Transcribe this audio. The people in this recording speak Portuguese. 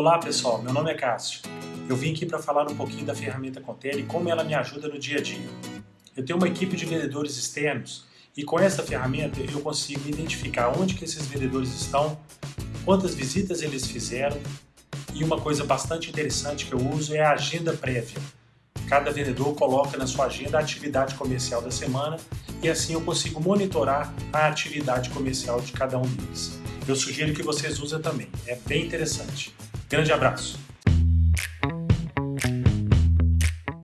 Olá pessoal, meu nome é Cássio. Eu vim aqui para falar um pouquinho da ferramenta Contele e como ela me ajuda no dia a dia. Eu tenho uma equipe de vendedores externos e com essa ferramenta eu consigo identificar onde que esses vendedores estão, quantas visitas eles fizeram e uma coisa bastante interessante que eu uso é a agenda prévia. Cada vendedor coloca na sua agenda a atividade comercial da semana e assim eu consigo monitorar a atividade comercial de cada um deles. Eu sugiro que vocês usem também, é bem interessante. Grande abraço!